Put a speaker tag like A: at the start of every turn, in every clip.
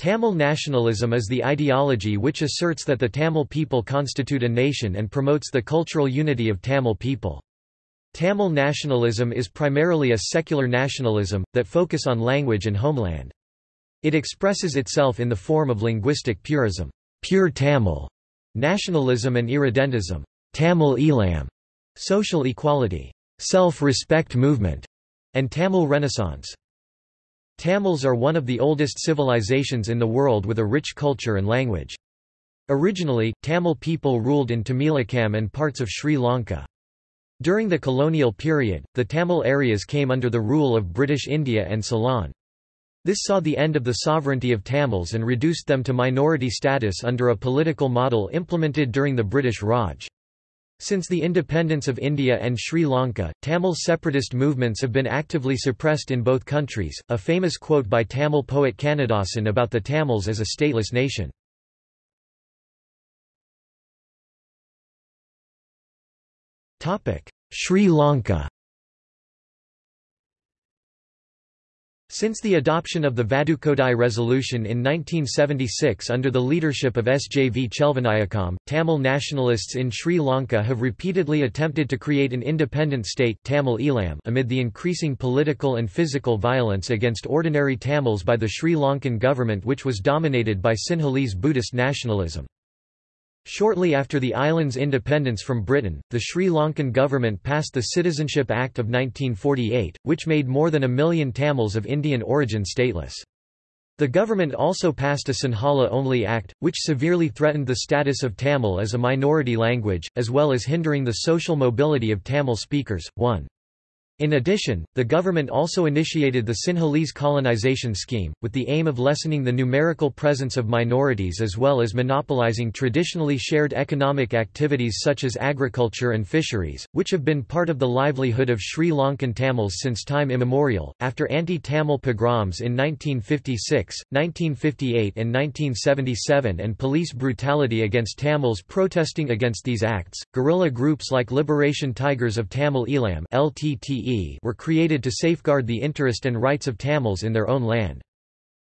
A: Tamil nationalism is the ideology which asserts that the Tamil people constitute a nation and promotes the cultural unity of Tamil people. Tamil nationalism is primarily a secular nationalism, that focus on language and homeland. It expresses itself in the form of linguistic purism, pure Tamil, nationalism and irredentism, Tamil Eelam, social equality, self-respect movement, and Tamil Renaissance. Tamils are one of the oldest civilizations in the world with a rich culture and language. Originally, Tamil people ruled in Tamilakam and parts of Sri Lanka. During the colonial period, the Tamil areas came under the rule of British India and Ceylon. This saw the end of the sovereignty of Tamils and reduced them to minority status under a political model implemented during the British Raj. Since the independence of India and Sri Lanka, Tamil separatist movements have been actively suppressed in both countries. A famous quote by Tamil poet Kannadasan about the Tamils as a stateless nation. Sri Lanka Since the adoption of the Vadukkodai Resolution in 1976 under the leadership of SJV Chelvanayakam, Tamil nationalists in Sri Lanka have repeatedly attempted to create an independent state Tamil Eelam amid the increasing political and physical violence against ordinary Tamils by the Sri Lankan government which was dominated by Sinhalese Buddhist nationalism. Shortly after the island's independence from Britain, the Sri Lankan government passed the Citizenship Act of 1948, which made more than a million Tamils of Indian origin stateless. The government also passed a Sinhala-only act, which severely threatened the status of Tamil as a minority language, as well as hindering the social mobility of Tamil speakers. 1. In addition, the government also initiated the Sinhalese colonization scheme, with the aim of lessening the numerical presence of minorities as well as monopolizing traditionally shared economic activities such as agriculture and fisheries, which have been part of the livelihood of Sri Lankan Tamils since time immemorial. After anti Tamil pogroms in 1956, 1958, and 1977 and police brutality against Tamils protesting against these acts, guerrilla groups like Liberation Tigers of Tamil Eelam LTTE were created to safeguard the interest and rights of Tamils in their own land.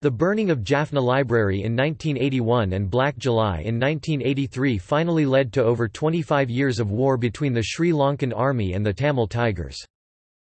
A: The burning of Jaffna Library in 1981 and Black July in 1983 finally led to over 25 years of war between the Sri Lankan army and the Tamil Tigers.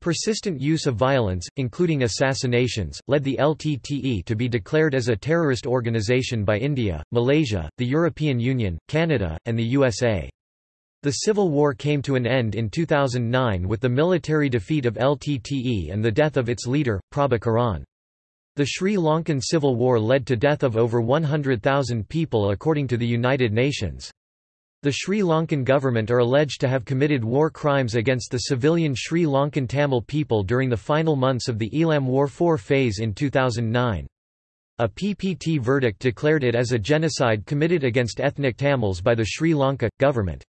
A: Persistent use of violence, including assassinations, led the LTTE to be declared as a terrorist organization by India, Malaysia, the European Union, Canada, and the USA. The civil war came to an end in 2009 with the military defeat of LTTE and the death of its leader, Prabhakaran. The Sri Lankan civil war led to death of over 100,000 people according to the United Nations. The Sri Lankan government are alleged to have committed war crimes against the civilian Sri Lankan Tamil people during the final months of the Eelam War 4 phase in 2009. A PPT verdict declared it as a genocide committed against ethnic Tamils by the Sri Lanka government.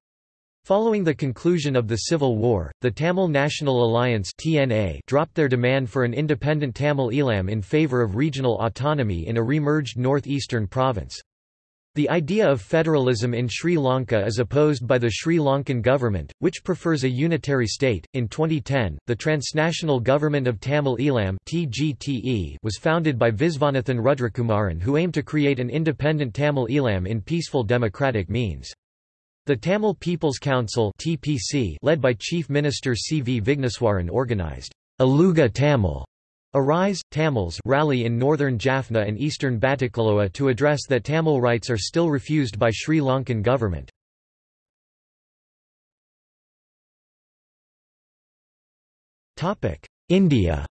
A: Following the conclusion of the Civil War, the Tamil National Alliance (TNA) dropped their demand for an independent Tamil Eelam in favour of regional autonomy in a re-merged north-eastern province. The idea of federalism in Sri Lanka is opposed by the Sri Lankan government, which prefers a unitary state. In 2010, the Transnational Government of Tamil Eelam (TGTE) was founded by Visvanathan Rudrakumaran, who aimed to create an independent Tamil Eelam in peaceful democratic means. The Tamil People's Council (TPC), led by Chief Minister C. V. Vigneswaran organized Eluga Tamil Arise, Tamils rally in northern Jaffna and eastern Batticaloa to address that Tamil rights are still refused by Sri Lankan government. India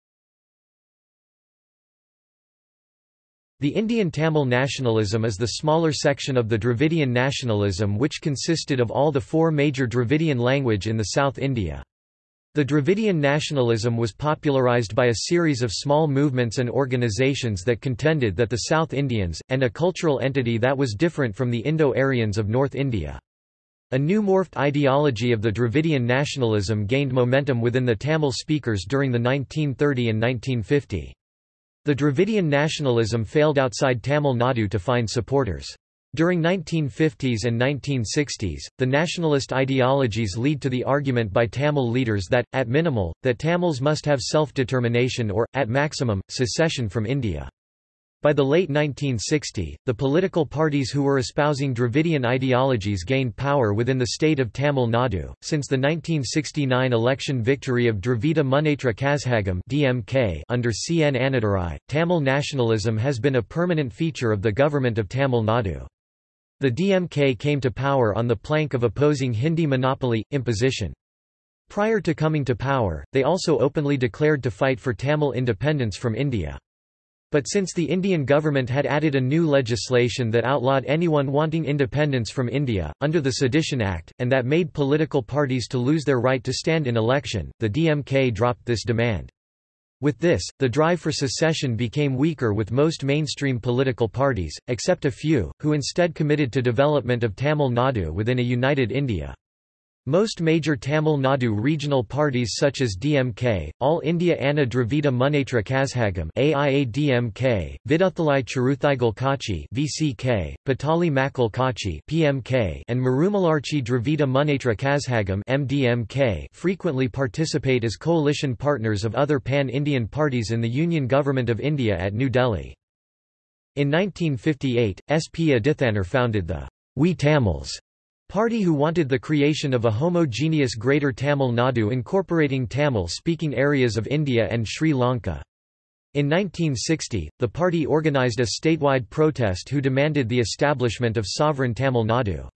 A: The Indian Tamil nationalism is the smaller section of the Dravidian nationalism which consisted of all the four major Dravidian language in the South India. The Dravidian nationalism was popularized by a series of small movements and organizations that contended that the South Indians, and a cultural entity that was different from the Indo-Aryans of North India. A new morphed ideology of the Dravidian nationalism gained momentum within the Tamil speakers during the 1930 and 1950. The Dravidian nationalism failed outside Tamil Nadu to find supporters. During 1950s and 1960s, the nationalist ideologies lead to the argument by Tamil leaders that, at minimal, that Tamils must have self-determination or, at maximum, secession from India. By the late 1960s, the political parties who were espousing Dravidian ideologies gained power within the state of Tamil Nadu. Since the 1969 election victory of Dravida Munnetra Kazhagam (DMK) under C. N. Annadurai, Tamil nationalism has been a permanent feature of the government of Tamil Nadu. The DMK came to power on the plank of opposing Hindi monopoly imposition. Prior to coming to power, they also openly declared to fight for Tamil independence from India. But since the Indian government had added a new legislation that outlawed anyone wanting independence from India, under the Sedition Act, and that made political parties to lose their right to stand in election, the DMK dropped this demand. With this, the drive for secession became weaker with most mainstream political parties, except a few, who instead committed to development of Tamil Nadu within a united India. Most major Tamil Nadu regional parties such as DMK, All India Anna Dravida Munnetra Kazhagam AIA-DMK, Viduthalai Chiruthaigal Kachi VCK, Pattali Makkal Kachi PMK, and Marumalarchi Dravida Munnetra Kazhagam MDMK frequently participate as coalition partners of other pan-Indian parties in the Union Government of India at New Delhi. In 1958, S. P. Adithanar founded the We Tamils Party who wanted the creation of a homogeneous Greater Tamil Nadu incorporating Tamil-speaking areas of India and Sri Lanka. In 1960, the party organized a statewide protest who demanded the establishment of sovereign Tamil Nadu.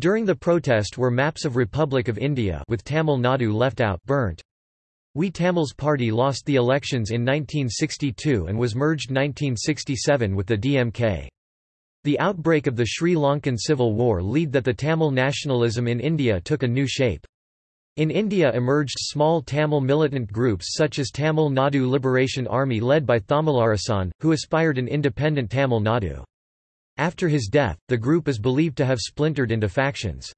A: During the protest were maps of Republic of India with Tamil Nadu left out burnt. We Tamils party lost the elections in 1962 and was merged 1967 with the DMK. The outbreak of the Sri Lankan Civil War led that the Tamil nationalism in India took a new shape. In India emerged small Tamil militant groups such as Tamil Nadu Liberation Army led by Thamizharasan, who aspired an independent Tamil Nadu. After his death, the group is believed to have splintered into factions.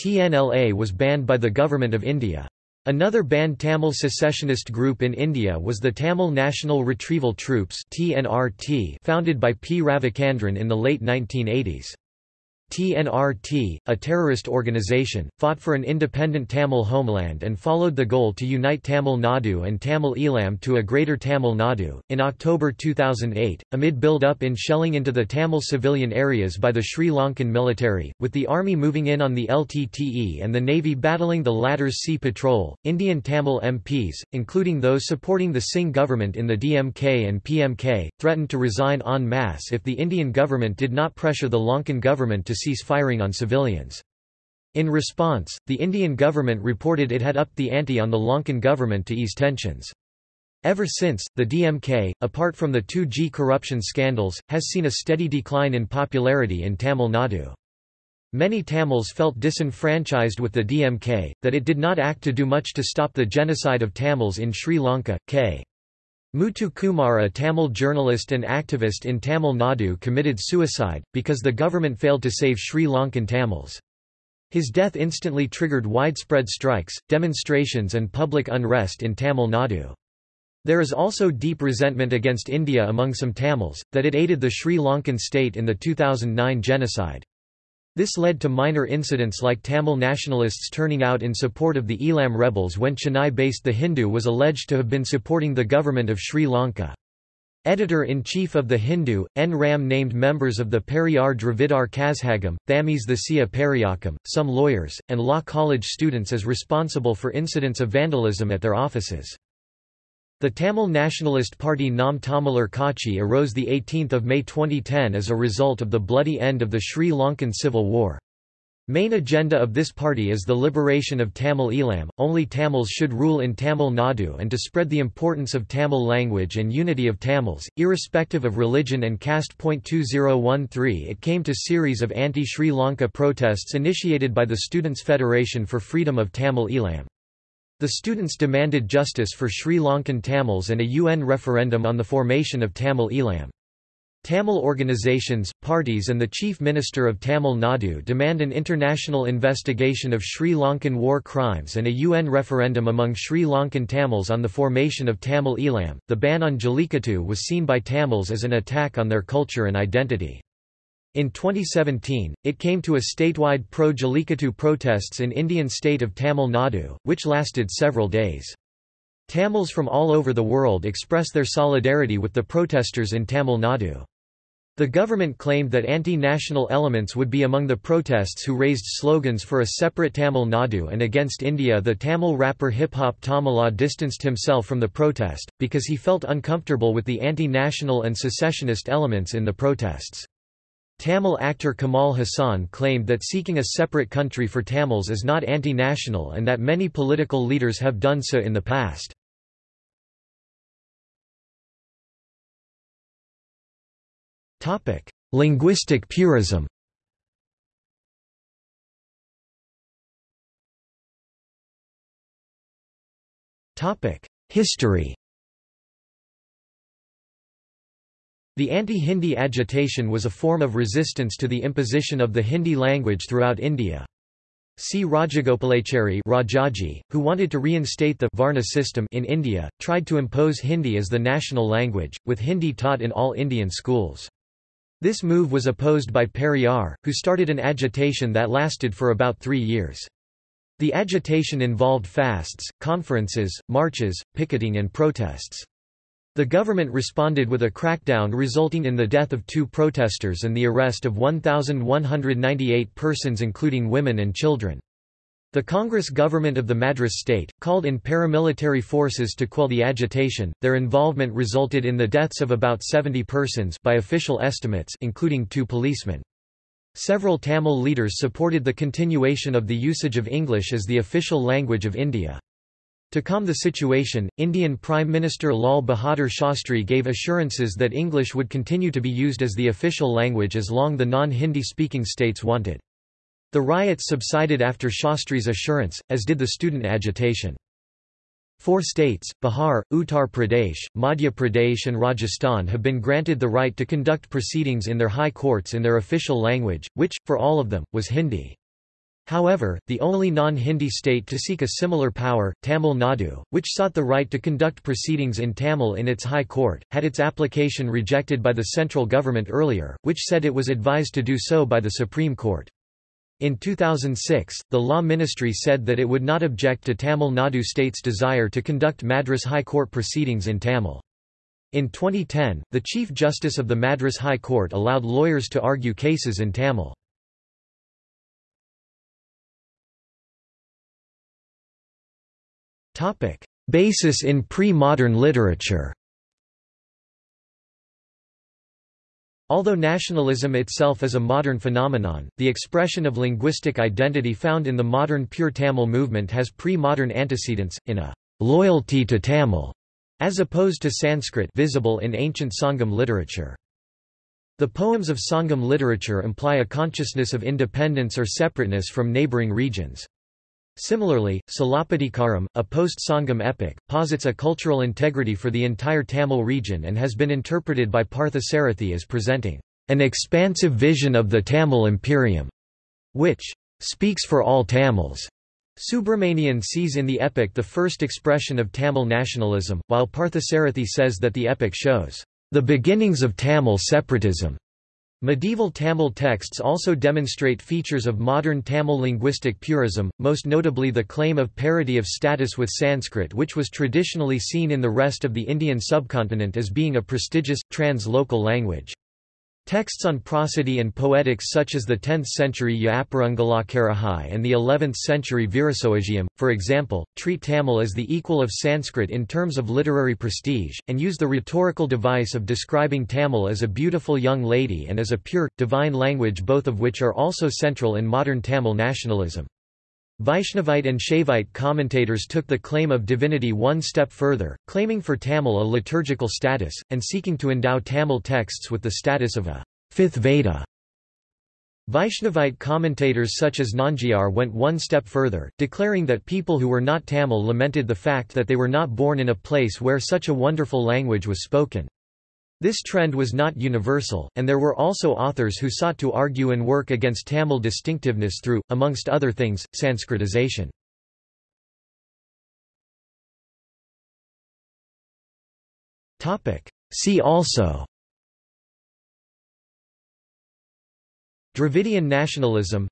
A: TNLA was banned by the Government of India. Another banned Tamil secessionist group in India was the Tamil National Retrieval Troops founded by P. Ravichandran in the late 1980s. TNRT, a terrorist organization, fought for an independent Tamil homeland and followed the goal to unite Tamil Nadu and Tamil Eelam to a greater Tamil Nadu. In October 2008, amid build-up in shelling into the Tamil civilian areas by the Sri Lankan military, with the army moving in on the LTTE and the navy battling the latter's sea patrol, Indian Tamil MPs, including those supporting the Singh government in the DMK and PMK, threatened to resign en masse if the Indian government did not pressure the Lankan government to cease firing on civilians. In response, the Indian government reported it had upped the ante on the Lankan government to ease tensions. Ever since, the DMK, apart from the 2G corruption scandals, has seen a steady decline in popularity in Tamil Nadu. Many Tamils felt disenfranchised with the DMK, that it did not act to do much to stop the genocide of Tamils in Sri Lanka. K. Muthukumar a Tamil journalist and activist in Tamil Nadu committed suicide, because the government failed to save Sri Lankan Tamils. His death instantly triggered widespread strikes, demonstrations and public unrest in Tamil Nadu. There is also deep resentment against India among some Tamils, that it aided the Sri Lankan state in the 2009 genocide. This led to minor incidents like Tamil nationalists turning out in support of the Eelam rebels when Chennai-based The Hindu was alleged to have been supporting the government of Sri Lanka. Editor-in-chief of The Hindu, N. Ram named members of the Periyar Dravidar Kazhagam, Thamis the Sia Periyakam, some lawyers, and law college students as responsible for incidents of vandalism at their offices. The Tamil Nationalist Party Nam Tamizhar Kachi arose 18 May 2010 as a result of the bloody end of the Sri Lankan Civil War. Main agenda of this party is the liberation of Tamil Eelam, only Tamils should rule in Tamil Nadu and to spread the importance of Tamil language and unity of Tamils, irrespective of religion and caste. 2013 It came to series of anti-Sri Lanka protests initiated by the Students' Federation for Freedom of Tamil Eelam. The students demanded justice for Sri Lankan Tamils and a UN referendum on the formation of Tamil Eelam. Tamil organizations, parties and the Chief Minister of Tamil Nadu demand an international investigation of Sri Lankan war crimes and a UN referendum among Sri Lankan Tamils on the formation of Tamil Eelam. The ban on Jallikattu was seen by Tamils as an attack on their culture and identity. In 2017, it came to a statewide pro-Jallikattu protests in Indian state of Tamil Nadu, which lasted several days. Tamils from all over the world express their solidarity with the protesters in Tamil Nadu. The government claimed that anti-national elements would be among the protests who raised slogans for a separate Tamil Nadu and against India the Tamil rapper hip-hop Tamila distanced himself from the protest, because he felt uncomfortable with the anti-national and secessionist elements in the protests. Tamil actor Kamal Haasan claimed that seeking a separate country for Tamils is not anti-national and that many political leaders have done so in the past. Linguistic purism. History. The anti-Hindi agitation was a form of resistance to the imposition of the Hindi language throughout India. C. Rajagopalachari Rajaji, who wanted to reinstate the Varna system in India, tried to impose Hindi as the national language, with Hindi taught in all Indian schools. This move was opposed by Periyar, who started an agitation that lasted for about three years. The agitation involved fasts, conferences, marches, picketing and protests. The government responded with a crackdown resulting in the death of two protesters and the arrest of 1,198 persons including women and children. The Congress government of the Madras state, called in paramilitary forces to quell the agitation, their involvement resulted in the deaths of about 70 persons by official estimates including two policemen. Several Tamil leaders supported the continuation of the usage of English as the official language of India. To calm the situation, Indian Prime Minister Lal Bahadur Shastri gave assurances that English would continue to be used as the official language as long the non-Hindi speaking states wanted. The riots subsided after Shastri's assurance, as did the student agitation. Four states, Bihar, Uttar Pradesh, Madhya Pradesh and Rajasthan have been granted the right to conduct proceedings in their high courts in their official language, which, for all of them, was Hindi. However, the only non-Hindi state to seek a similar power, Tamil Nadu, which sought the right to conduct proceedings in Tamil in its high court, had its application rejected by the central government earlier, which said it was advised to do so by the Supreme Court. In 2006, the Law Ministry said that it would not object to Tamil Nadu state's desire to conduct Madras High Court proceedings in Tamil. In 2010, the Chief Justice of the Madras High Court allowed lawyers to argue cases in Tamil. Basis in pre-modern literature Although nationalism itself is a modern phenomenon, the expression of linguistic identity found in the modern pure Tamil movement has pre-modern antecedents, in a loyalty to Tamil, as opposed to Sanskrit visible in ancient Sangam literature. The poems of Sangam literature imply a consciousness of independence or separateness from neighbouring regions. Similarly, Silappatikaram, a post-Sangam epic, posits a cultural integrity for the entire Tamil region and has been interpreted by Parthasarathy as presenting an expansive vision of the Tamil Imperium, which speaks for all Tamils. Subramanian sees in the epic the first expression of Tamil nationalism, while Parthasarathy says that the epic shows the beginnings of Tamil separatism. Medieval Tamil texts also demonstrate features of modern Tamil linguistic purism, most notably the claim of parity of status with Sanskrit which was traditionally seen in the rest of the Indian subcontinent as being a prestigious, trans-local language. Texts on prosody and poetics such as the 10th-century Yaparangalakkarahai and the 11th-century Veerasowagiam, for example, treat Tamil as the equal of Sanskrit in terms of literary prestige, and use the rhetorical device of describing Tamil as a beautiful young lady and as a pure, divine language both of which are also central in modern Tamil nationalism. Vaishnavite and Shaivite commentators took the claim of divinity one step further, claiming for Tamil a liturgical status, and seeking to endow Tamil texts with the status of a fifth Veda. Vaishnavite commentators such as Nanjiar went one step further, declaring that people who were not Tamil lamented the fact that they were not born in a place where such a wonderful language was spoken. This trend was not universal, and there were also authors who sought to argue and work against Tamil distinctiveness through, amongst other things, Sanskritization. See also Dravidian nationalism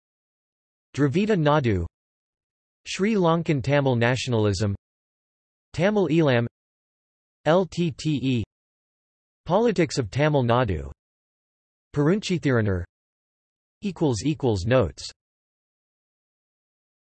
A: Dravida Nadu Sri Lankan Tamil nationalism Tamil Eelam LTTE Politics of Tamil Nadu. Perunchithiranar Notes